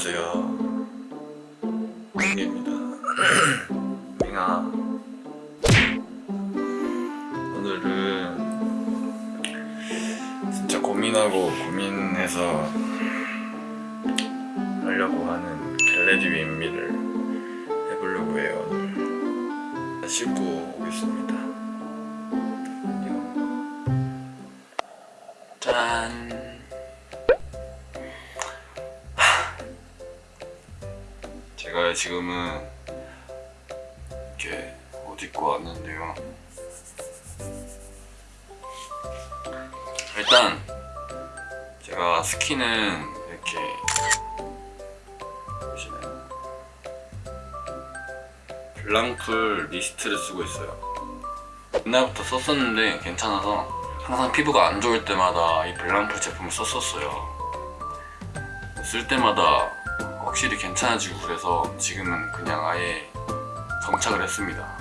안녕하세요. 민기입니다. 민아 오늘은 진짜 고민하고 고민해서 하려고 하는 get ready with me를 해보려고 해요 오늘. 씻고 오겠습니다. 짠 지금은 이렇게 옷 입고 왔는데요. 일단 제가 스킨은 이렇게 보시나요? 블랑풀 미스트를 쓰고 있어요. 옛날부터 썼었는데 괜찮아서 항상 피부가 안 좋을 때마다 이 블랑풀 제품을 썼었어요. 쓸 때마다 확실히 괜찮아지고 그래서 지금은 그냥 아예 정착을 했습니다.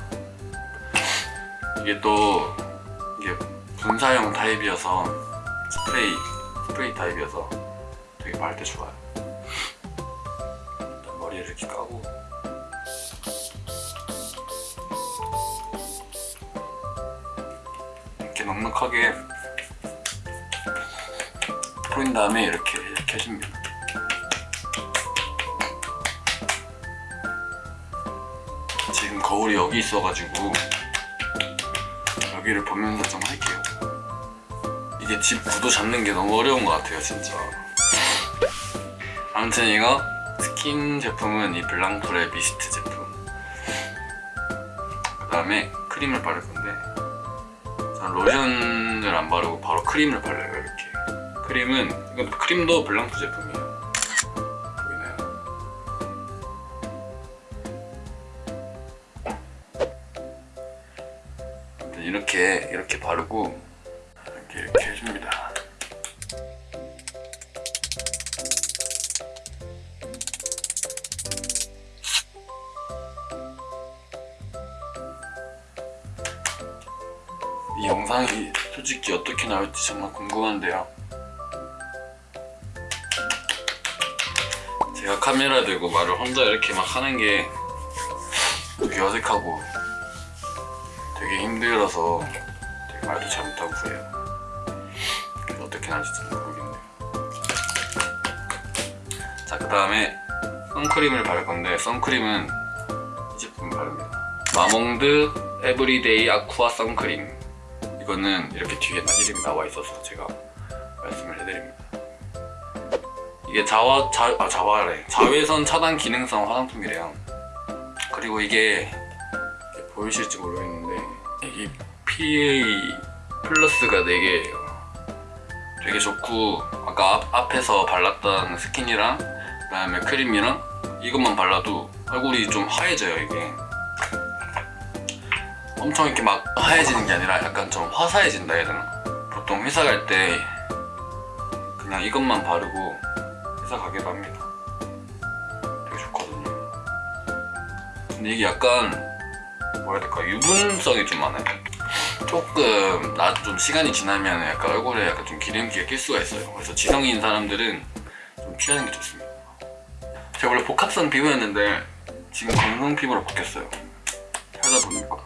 이게 또 이게 분사형 타입이어서 스프레이 스프레이 타입이어서 되게 바를 때 좋아요. 머리를 이렇게 까고. 이렇게 넉넉하게 뿌린 다음에 이렇게 이렇게 해줍니다 지금 거울이 여기 있어가지고 여기를 보면서 좀 할게요. 이게 집 구도 잡는 게 너무 어려운 것 같아요 진짜. 아무튼 이거 스킨 제품은 이 블랑풀의 미스트 제품. 그 다음에 크림을 바를 건데 저는 로션을 안 바르고 바로 크림을 발라요 이렇게. 크림은 이건 크림도 블랑풀 제품이에요? 이렇게 이렇게 바르고 이렇게 이렇게 해줍니다. 이 영상이 솔직히 어떻게 나올지 정말 궁금한데요. 제가 카메라 들고 말을 혼자 이렇게 막 하는 게 되게 어색하고 되게 힘들어서 되게 말도 잘 못하고 그래요. 어떻게 잘 모르겠네요. 자 그 다음에 선크림을 바를 건데 선크림은 이 제품 바릅니다. 마몽드 Everyday Aqua 선크림. 이거는 이렇게 뒤에 나- 이름이 나와 있어서 제가 말씀을 해드립니다. 이게 자화, 자, 아, 자화래. 자외선 차단 기능성 화장품이래요. 그리고 이게 보이실지 모르겠는데 PA 플러스가 4개예요. 되게 좋고 아까 앞, 앞에서 발랐던 스킨이랑 그 다음에 크림이랑 이것만 발라도 얼굴이 좀 하얘져요 이게. 엄청 이렇게 막 하얘지는 게 아니라 약간 좀 화사해진다 해야 되나? 보통 회사 갈 때 그냥 이것만 바르고 회사 가기도 합니다. 되게 좋거든요. 근데 이게 약간 뭐라 해야 될까? 유분성이 좀 많아요 조금 나 좀 시간이 지나면 약간 얼굴에 약간 좀 기름기가 낄 수가 있어요. 그래서 지성인 사람들은 좀 피하는 게 좋습니다. 제가 원래 복합성 피부였는데 지금 건성 피부로 바뀌었어요. 하다 보니까.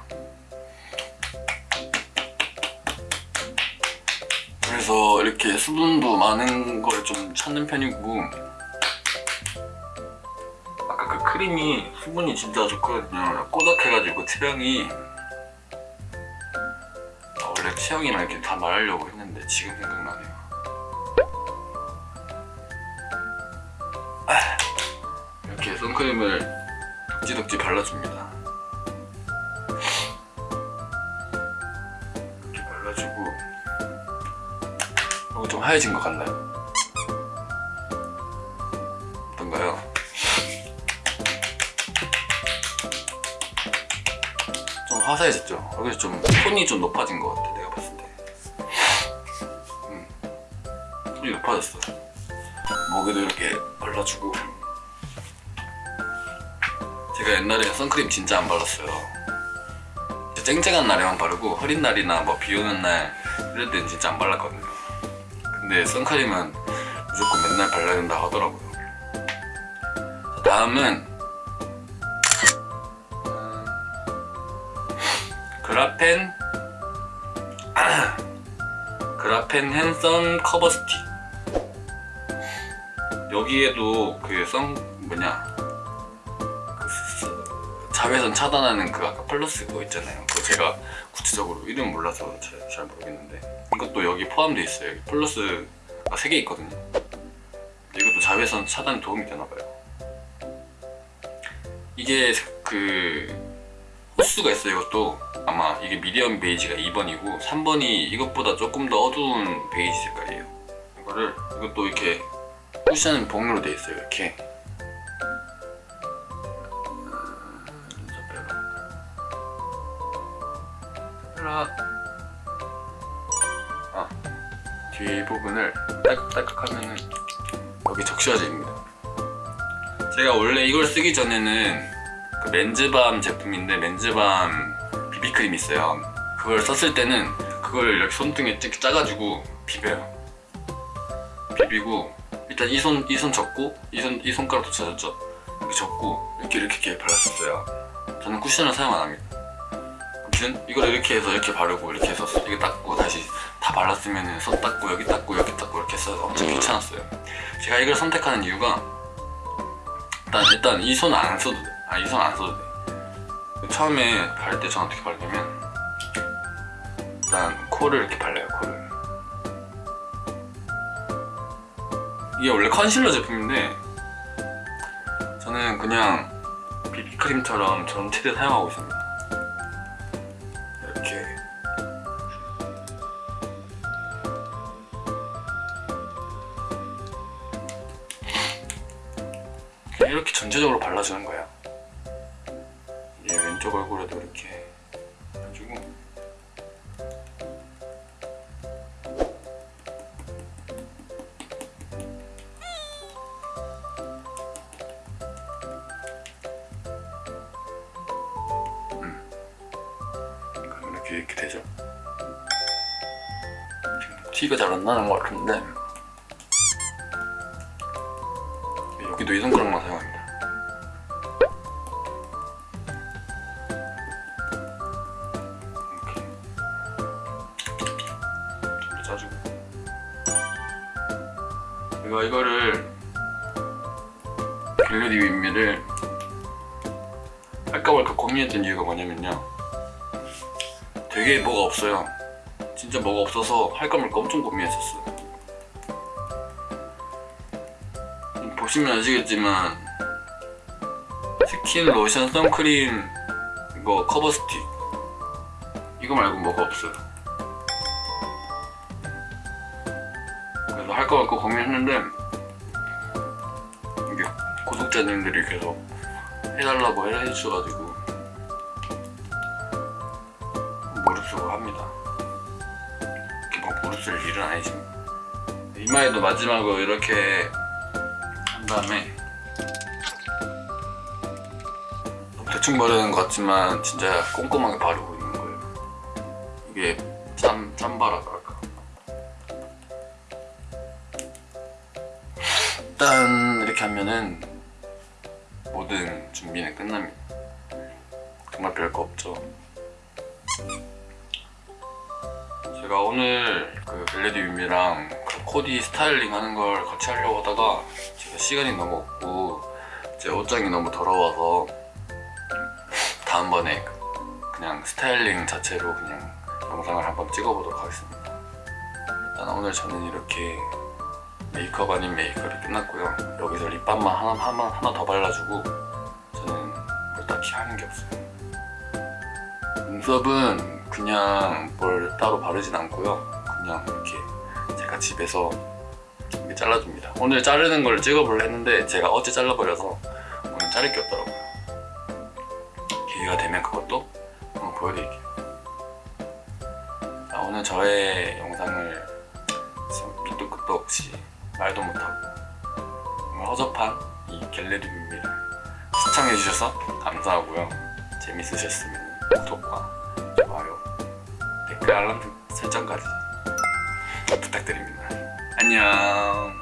그래서 이렇게 수분도 많은 걸 좀 찾는 편이고 아까 그 크림이 수분이 진짜 좋거든요. 꼬닥해가지고 체형이 체형이랑 이렇게 다 말하려고 했는데 지금 생각나네요 아, 이렇게 선크림을 덕지덕지 발라줍니다 이렇게 발라주고 어, 좀 하얘진 것 같나요? 어떤가요? 좀 화사해졌죠? 여기서 좀 톤이 좀 높아진 것 같아 톤이 높아졌어 목에도 이렇게 발라주고. 제가 옛날에 선크림 진짜 안 발랐어요. 쨍쨍한 날에만 바르고 흐린 날이나 뭐 비 오는 날 이럴 땐 진짜 안 발랐거든요. 근데 선크림은 무조건 맨날 발라야 된다 하더라고요. 다음은 음, 그라펜 그라펜 핸선 커버 스틱 여기에도 그 선 뭐냐 자외선 차단하는 그 아까 플러스 그거 있잖아요. 그거 제가 구체적으로 이름 몰라서 잘, 잘 모르겠는데. 이것도 여기 포함되어 있어요. 여기 플러스가 3개 있거든요. 이것도 자외선 차단에 도움이 되나봐요. 이게 그 호수가 있어요 이것도. 아마 이게 미디엄 베이지가 2번이고 3번이 이것보다 조금 더 어두운 베이지 색깔이에요. 이거를 이것도 이렇게 쿠션 봉으로 돼 있어요 이렇게. 아 뒤에 부분을 딸깍딸깍 하면은 여기 적셔집니다. 제가 원래 이걸 쓰기 전에는 그 맨즈밤 제품인데 맨즈밤 비비크림 있어요. 그걸 썼을 때는 그걸 이렇게 손등에 쭉 짜가지고 비벼요. 비비고 일단 이 손 이 손 접고 이 손 이 손가락도 찾았죠? 이렇게 접고 이렇게 이렇게 이렇게 발랐었어요. 저는 쿠션을 사용 안 합니다. 아무튼 이걸 이렇게 해서 이렇게 바르고 이렇게 해서 이게 닦고 다시 다 발랐으면 손 닦고 여기 닦고 여기 닦고 이렇게 해서 엄청 귀찮았어요. 제가 이걸 선택하는 이유가 일단 일단 이 손 안 써도 돼. 아 이 손 안 써도 돼. 처음에 바를 때 저는 어떻게 바르냐면 일단 코를 이렇게 발라요 이게 원래 컨실러 제품인데 저는 그냥 비비크림처럼 전체를 사용하고 있습니다. 이렇게 이렇게 전체적으로 발라주는 거야. 얘 왼쪽 얼굴에도 이렇게 해주고 티가 잘 안 나는 것 같은데. 여기도 이 손가락만 사용합니다. 이렇게. 짜주고. 제가 이거를 갤러리 윗미를 할까 말까 고민했던 이유가 뭐냐면요. 되게 뭐가 없어요 진짜 뭐가 없어서 할까 말까 엄청 고민했었어요. 보시면 아시겠지만 스킨, 로션, 선크림 이거 커버 스틱. 이거 말고 뭐가 없어요. 그래서 할까 말까 고민했는데 이게 구독자님들이 계속 해달라고 해주셔가지고 무릎쓸 일은 아니지만 이마에도 마지막으로 이렇게 한 다음에 대충 바르는 것 같지만 진짜 꼼꼼하게 바르고 있는 거예요. 이게 짬, 짬바라고 할까. 일단 이렇게 하면은 모든 준비는 끝납니다. 정말 별거 없죠 제가 오늘 그 Get Ready With Me랑 그 코디 스타일링 하는 걸 같이 하려고 하다가 제가 시간이 너무 없고 제 옷장이 너무 더러워서 다음번에 그냥 스타일링 자체로 그냥 영상을 한번 찍어보도록 하겠습니다. 일단 오늘 저는 이렇게 메이크업 아닌 메이크업이 끝났고요. 여기서 립밤만 하나, 하나, 하나 더 발라주고 저는 뭘 딱히 하는 게 없어요. 눈썹은 그냥 뭘 따로 바르진 않고요. 그냥 이렇게 제가 집에서 이렇게 잘라줍니다. 오늘 자르는 걸 찍어보려 했는데 제가 어제 잘라버려서 오늘 자를 게 없더라고요. 기회가 되면 그것도 한번 보여드릴게요. 자, 오늘 저의 영상을 밑도 끝도 없이 말도 못하고 허접한 이 뷰미를 시청해주셔서 감사하고요. 재밌으셨으면 구독과 좋아요 알람 설정까지 부탁드립니다. 안녕